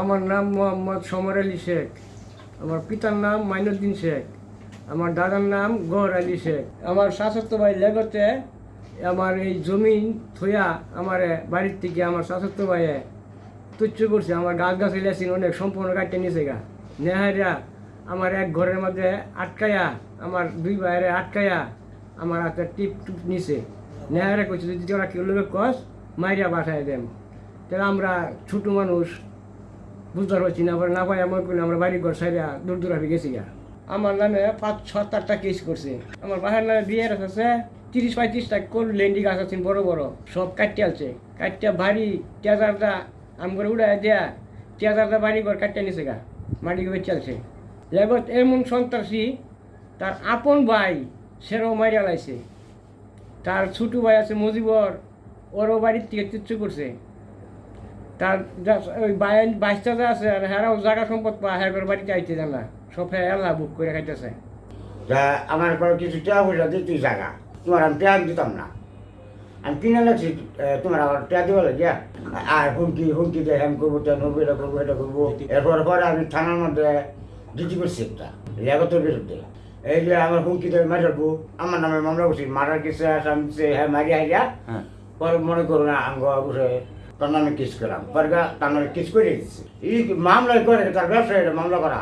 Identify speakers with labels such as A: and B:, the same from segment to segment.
A: আমার নাম মোহাম্মদ সমর আলী শেখ। আমার পিতার নাম মাইনুদ্দিন শেখ। আমার দাদার নাম গহর আলী শেখ। আমার শাশুড়তো ভাই লেগতে আমার এই জমিন থইয়া আমার বাড়ির থেকে আমার শাশুড়তো ভাইয়ে তুচ্ছ করছে। আমার গাছ গাছ লেসিন অনেক সম্পূর্ণ কাটতে নিছে গা। নেহারিয়া আমার এক ঘরের মধ্যে আটকায়া আমার দুই ভাইয়ের আটকায়া আমার একটা টিপ টুপ নিছে। নেহারে কইছে, যদি তোরা কেউ লোকে কস, মাইরা পাঠায় দেন। তাহলে আমরা ছোটো মানুষ বুঝতে পারছি না পরে না পাই এমন করে আমরা বাড়ি ঘর সাইডা দূর দূর গেছি গা। আমার নামে পাঁচ ছ চারটা কেস করছে। আমার বাসার নামে বিয়ের আছে তিরিশ, পঁয়ত্রিশটা কোল, লেন্ডি গাছ আছে, বড় বড়, সব কাটতে আলছে। কাটতে ভারী টেজারটা আম করে উড়াই দেয়া টেজারটা বাড়ি ঘর কাটতে নিছে গা মাটি করে চলছে লেগত এমন সন্ত্রাসী, তার আপন ভাই সেরও মারিয়া লাইছে। তার ছোট ভাই আছে মজিবর, ওরও বাড়ির থেকে তুচ্ছ করছে। তার যা- ওই বাইন বাইশটা যা আছে আর হ্যাঁ জায়গা সম্পদ পা হ্যাঁ করে বাড়িতে আইতে জান না। সব হ্যাঁ এলা বুক করে খাইতেছে।
B: তা আমার পরে কিছু টেয়া পয়সা দিয়ে তুই জায়গা তোমার আমি টেয়া দিতাম না। আমি কিনে লাগছি তোমার আবার টেয়া দিবা লাগিয়া। আর হুমকি হুমকি দিয়ে হ্যাম করব টেন করব এটা করব এটা করব। এরপর পরে আমি থানার মধ্যে ডিউটি করছি একটা লেগতের বিরুদ্ধে। এই যে আমার হুমকি দিয়ে মারি রাখব আমার নামে মামলা করছি মারার কিছু আসাম দিছে, হ্যাঁ মারি হাইয়া পরে মনে করো না আঙ্গ বসে তার কিস করলাম পরে গা তার নামে কিস করে দিচ্ছি এই মামলা করে তার ব্যবসায় এটা মামলা করা।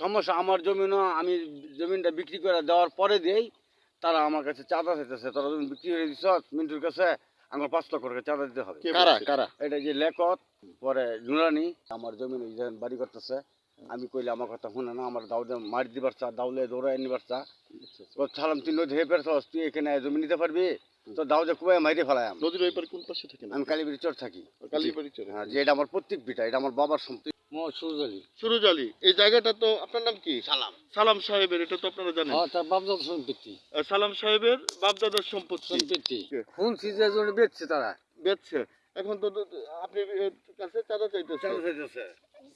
C: সমস্যা আমার জমিনও আমি জমিনটা বিক্রি করে দেওয়ার পরে দেই তারা আমার কাছে চাঁদা চাইতেছে। তারা জমি বিক্রি করে দিছ মিন্টুর কাছে আমার পাঁচ লক্ষ টাকা চাঁদা দিতে হবে।
D: কারা কারা?
C: এটা যে লেকত পরে নুরানি আমার জমিন ওই বাড়ি করতেছে আমি কইলে আমার কথা শুনে না আমার দাউদে মারি দিবার চা দাউলে দৌড়াই নিবার চা। ও ছালাম তুই নদী হয়ে পেরেছ তুই এখানে জমি নিতে পারবি? তো দাউদে কুবাই মাইরে ফেলাই
D: নদীর ওই পারে কোন পাশে থাকেন
C: আমি কালীবাড়ি চর থাকি।
D: কালীবাড়ি চর
C: হ্যাঁ। যে এটা আমার প্রত্যেক বিটা এটা আমার বাবার সম্পত্তি। সুরজ আলী।
D: সুরজ আলী এই জায়গাটা তো আপনার নাম কি?
C: সালাম।
D: সালাম সাহেবের এটা তো আপনারা জানেন।
C: হ্যাঁ তার বাপদাদ সম্পত্তি।
D: সালাম সাহেবের বাপদাদার সম্পত্তি।
C: সম্পত্তি। কোন সিজনে জন্য বেচছে তারা।
D: বেচছে? এখন তো আপনি কাছে চাঁদা চাইতেছে।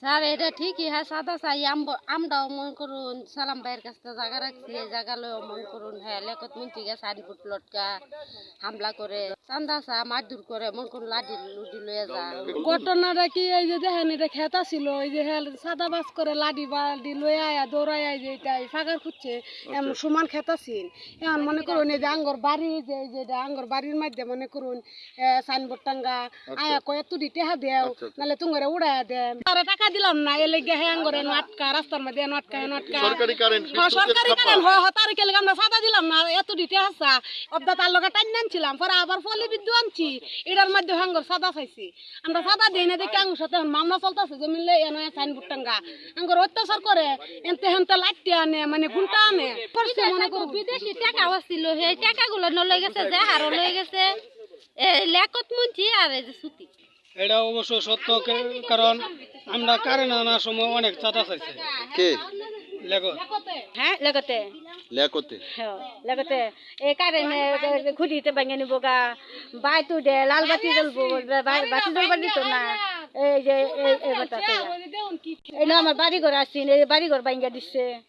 E: স্যার এটা ঠিকই হ্যাঁ সাদা চাই। আম- আমরাও মন করুন সালাম ভাইয়ের কাছ থেকে জায়গা রাখছি জায়গা লয়েও মন করুন হ্যাঁ লেখত মিনতি গে সারি ফুট লটকা হামলা করে চান্দা চা মারধর করে মন করুন লাঠি লুটি লয়ে যা।
F: ঘটনাটা কি এই যে দেখেন এটা খেতা ছিল এই যে হ্যাঁ সাদা বাস করে লাডি বালডি লয়ে আয়া দৌড়াই আয় যে এটা ফাঁকার খুঁজছে এমন সমান খেতা ছিল এখন মনে করুন এই যে আঙ্গর বাড়ি যে এই যে এটা আঙ্গর বাড়ির মধ্যে মনে করুন সাইনবোর্ড টাঙ্গা আয়া কয়ে তুই টেহা দেও নাহলে তুঙ্গরে উড়াইয়া দেন তারা টাকা দিলাম না এলে গে হ্যাঁ আঙ্গরে নাটকা রাস্তার মধ্যে নাটকা নাটকা।
D: সরকারি কারেন্ট
F: হ্যাঁ, সরকারি কারণ হয় হয় তার কেলে আমরা সাদা দিলাম না এত দিতে হাসা। অবদা তার লগে টাইন আনছিলাম পরে আবার ফলে বিদ্যু আনছি। এটার মধ্যে হাঙ্গর সাদা চাইছি আমরা সাদা দিই না দেখি আঙ্গুর সাথে মামলা চলতেছে যে মিললে এনে সাইনবোর্ড টাঙ্গা। আঙ্গুর অত্যাচার করে এনতে হেনতে লাইটটি আনে মানে ঘুমটা আনে। মনে করো
E: বিদেশি টাকা আসছিল সেই টাকাগুলো নলয়ে গেছে যে হারও লয়ে গেছে। লেখত মুনছি আর সুতি।
G: এটা অবশ্য সত্য কারণ আমরা কারেন্ট আনার সময় অনেক চাঁদা চাইছে।
D: কে?
E: হ্যাঁ লেগতে
D: লেকতে।
E: হ্যাঁ লেগতে এই কারেন্ট খুঁটিতে ভাঙে নিব গা। বাই তু দে লাল বাতি জ্বলবো বা- বাতি জ্বলবার দিত না। এই যে এই- আমার বাড়ি ঘর আসছিল এই বাড়ি ঘর ভাঙ্গা দিচ্ছে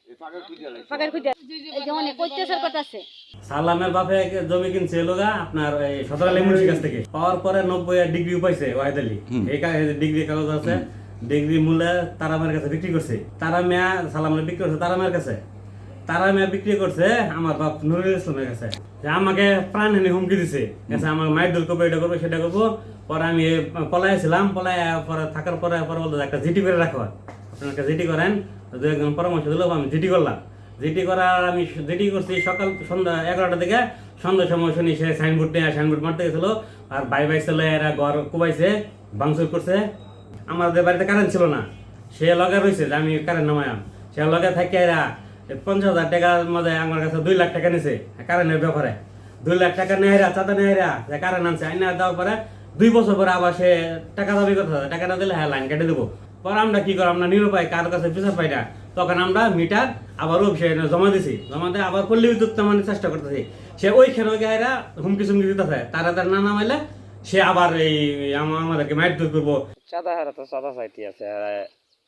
E: ফাঁকার খুঁজে এই যে অনেক অত্যাচার করতেছে।
H: সালামের বাপে জমি কিনছে লোগা আপনার সদর আলী মুন্সির কাছ থেকে। পাওয়ার পরে নব্বই ডিগ্রি পাইছে ওয়াহিদ আলী এই ডিগ্রি কাগজ আছে ডিগ্রি মূল্যে তারা মেয়ের কাছে বিক্রি করছে। তারা মেয়া সালামের বিক্রি করছে তারা মেয়ের কাছে। তারা মেয়া বিক্রি করছে আমার বাপ নুরুল ইসলামের কাছে। যে আমাকে প্রাণহানি হুমকি দিছে। গেছে আমার মায়ের দূর করব এটা করব সেটা করব। পরে আমি পলাইছিলাম পলাই পরে থাকার পরে পরে বলতো একটা জিটি করে রাখো। আপনার একটা জিটি করেন দু একজন পরামর্শ দিল আমি জিটি করলাম। জিটি করার আমি জিটি করছি সকাল সন্ধ্যা এগারোটা থেকে। সন্ধ্যার সময় শুনি সে সাইনবোর্ড নিয়ে সাইনবোর্ড মারতে গেছিল। আর বাই বাই ছেলে এরা ঘর কুবাইছে, ভাঙচুর করছে। আমাদের বাড়িতে কারেন্ট ছিল না। সে লগে রয়েছে যে আমি কারেন্ট নামায়াম সে লগে থাকে এরা পঞ্চাশ হাজার টাকার মধ্যে আমার কাছে দুই লাখ টাকা নিছে কারেন্টের ব্যাপারে। দুই লাখ টাকা নেহেরা চাঁদা নেহেরা যে কারেন্ট আনছে, আইনা দেওয়ার পরে দুই বছর পরে আবার সে টাকা দাবি করতে হবে টাকা না দিলে হ্যাঁ লাইন কেটে দেবো। পরে আমরা কি করো আমরা নিরুপায় কার কাছে বিচার পাই না। তখন আমরা মিটার আবার অফিসে জমা দিছি। জমা দিয়ে আবার পল্লী বিদ্যুৎ নামানোর চেষ্টা করতেছি। সে ওইখানে ওই গায়েরা হুমকি চুমকি দিতেছে। তারা তার না নামাইলে সে আবার এই আম- আমাদেরকে মাইট দূর করব।
I: চাঁদা হারা তো চাঁদা চাইতে আছে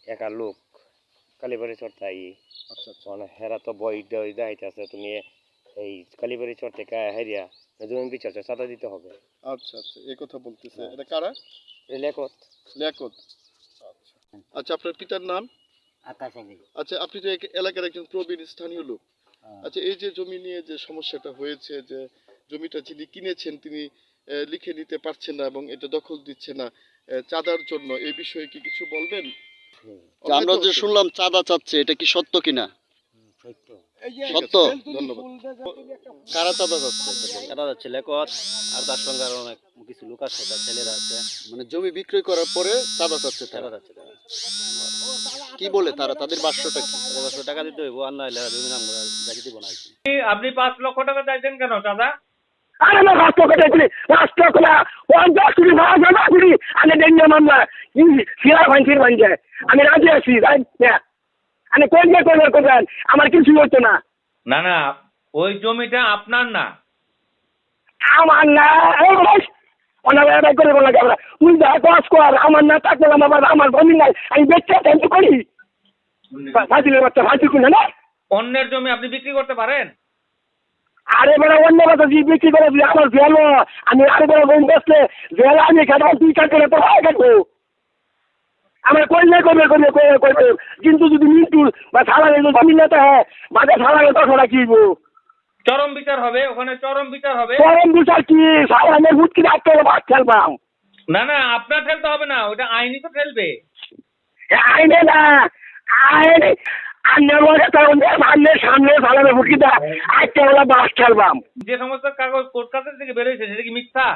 I: একা লোক। কালীবাড়ি চড়তে মানে হেরা তো বই দই দাইতে আছে তুমি এই কালীবাড়ি চড় থেকে হেরিয়া জমি বিচার চাঁদা দিতে হবে।
D: আচ্ছা আচ্ছা এই কথা বলতেছে। এটা কারা? লেকত আচ্ছা আচ্ছা আপনার পিতার নাম?
B: আকাশ আলী
D: আচ্ছা আপনি তো এলাকার একজন প্রবীণ স্থানীয় লোক আচ্ছা এই যে জমি নিয়ে যে সমস্যাটা হয়েছে যে জমিটা যিনি কিনেছেন তিনি লিখে নিতে পারছেন না এবং এটা দখল দিচ্ছে না চাঁদার জন্য এই বিষয়ে কি কিছু বলবেন?
J: আমরা যে শুনলাম চাঁদা চাচ্ছে এটা কি সত্য কিনা? সত্য।
D: ধন্যবাদ।
J: কারা চাঁদা চাচ্ছে?
I: এরা যাচ্ছে লেকত আর তার সঙ্গে আরও অনেক কিছু লোক আছে তার ছেলেরা আছে।
J: মানে জমি বিক্রয় করার পরে চাঁদা চাচ্ছে কি বলে তারা? তাদের বাস্যটা কি?
I: টাকা দিতে হইব আর না হলে জমি নাম করে দিব না
K: আপনি পাঁচ লক্ষ টাকা চাইছেন কেন দাদা
L: আরে না রাষ্ট্র কেটে দিলি রাষ্ট্র কোনা পঞ্চাশ কোটি ভাড়া জমা করি আমি ডেঙ্গে মামলা সিরা ভাঙছির ভাঙছে আমি রাজি আছি আমি কোন যে করবে করবেন আমার কিছু হতো না।
K: না না ওই জমিটা আপনার না।
L: আমার না করে বলা যাবে না তুই যা কাজ কর আমার না থাকলে আমার আমার জমি নাই আমি বেচতে করি। বাচ্চা কিনে না?
K: অন্যের জমি আপনি বিক্রি করতে পারেন?
L: আরে বড় অন্য কথা যে বিক্রি করে দিলে আমার জেলো। আমি আরে বড় বোন বসলে জেলো আমি খাব তুই তো ভাই কাটবো আমার করলে করবে করবে করবে কিন্তু যদি মিন্টুর বা যদি জমি নিতে হয় বাজে ছাড়া গেলে টাকা কিনবো
K: চরম বিচার হবে ওখানে চরম বিচার হবে।
L: গরম বিচার কি? সারা আমি হুটকি রাখতে হবে ভাত খেলবাম
K: না। না আপনার ঠেলতে হবে না ওটা আইনি তো ঠেলবে
L: আইনে না আইন সামনে সামনে সালামে হুটকি দা আজকে বাস খেলবাম।
K: যে সমস্ত কাগজ কাছের থেকে বেরোয়েছে সেটা কি মিথ্যা?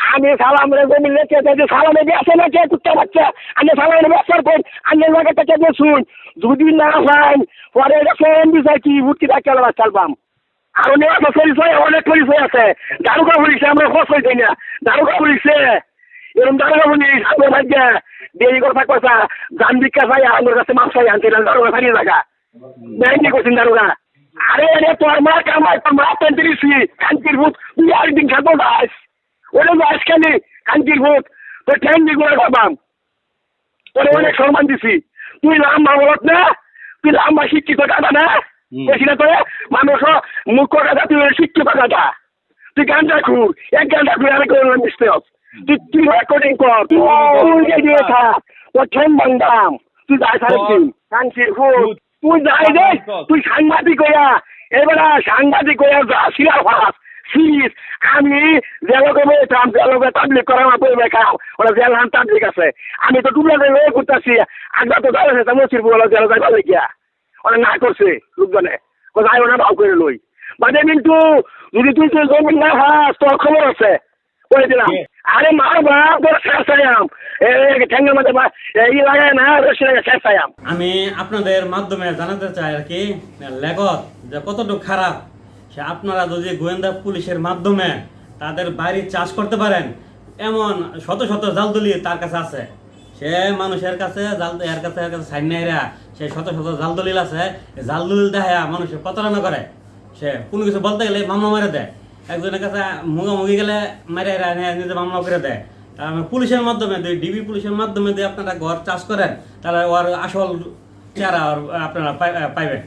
L: আমি সালাম রে জমি লেখে যে সালামে বেসে না কে? কুত্তা বাচ্চা। আমি সালামে বেসার পর আমি লাগে থেকে যে শুন। যদি না পাই পরে এটা ফোন দিছে কি? ভুটকি দা খেলা চালবাম আর অনেক আছে পরিচয়, অনেক পরিচয় আছে। দারুগা পুলিশে আমরা খোঁজ পাই না। দারুগা পুলিশে এরকম দারুগা পুলিশ আমার ভাগ্যে দেরি করে থাকবা জান বিকা চাই আমার কাছে মাছ চাই, আনতে দারুগা ছাড়িয়ে লাগা ব্যাংকে করছেন দারুগা? আরে আরে, তোর মা কামাই, তোর মা পেন্টিরিসি কান্তির ভূত, তুই আর দিন খাব গাছ ওরে গাছ খালি কান্তির ভূত, তোর ঠ্যাং দিয়ে করে খাবাম। অনেক সম্মান দিছি। তুই লাম্বা বলত না, তুই লাম্বা শিক্ষিত দাদা না। না তোরে? মানুষ মুখ কথা তুই শিক্ষিত দাদা তুই গানটা খুর এক গানটা করলাম মিশতে তুই তুই রেকর্ডিং কর তুই যে দিয়ে থাক ঠ্যাং বাংদাম তুই যাই তুই যাই দে। তুই সাংবাদিক হইয়া। এবারে সাংবাদিক হইয়া যা ফাস সিরিজ আমি জেলকে বলতাম জেলকে তাবলিক করা আমার পরিবার খাও ওরা জেল হান তাবলিক আছে। আমি তো টুবলা করে লয়ে করতেছি আগে তো যাই আছে মসির বলে জেল যাইবা গিয়া ওরা না করছে লোকজনে। ও যাই ওনা ভাও করে লই। বাদে কিন্তু যদি তুই তুই জমি না হাস তোর খবর আছে। করে দিলাম। আরে মার বাপ তোর ঠ্যাঙ্গের মধ্যে লাগায় না
H: আমি। আপনাদের মাধ্যমে জানাতে চাই আর কি লেখক যে কতটুকু খারাপ সে আপনারা যদি গোয়েন্দা পুলিশের মাধ্যমে তাদের বাড়ি চাষ করতে পারেন এমন শত শত জালদলি তার কাছে আছে। সে মানুষের কাছে জাল এর কাছে এর কাছে সাইন নেয়রা সে শত শত জাল দলিল আছে জাল দলিল দেখা মানুষের প্রতারণা করে। সে কোনো কিছু বলতে গেলে মামলা মেরে দেয়। একজনের কাছে মুগামুগি গেলে মেরে নিজে মামলা করে দেয়। তার পুলিশের মাধ্যমে দিয়ে ডিবি পুলিশের মাধ্যমে দিয়ে আপনারা ঘর চাষ করেন, তাহলে ওর আসল চেহারা আপনারা পাই- পাইবেন।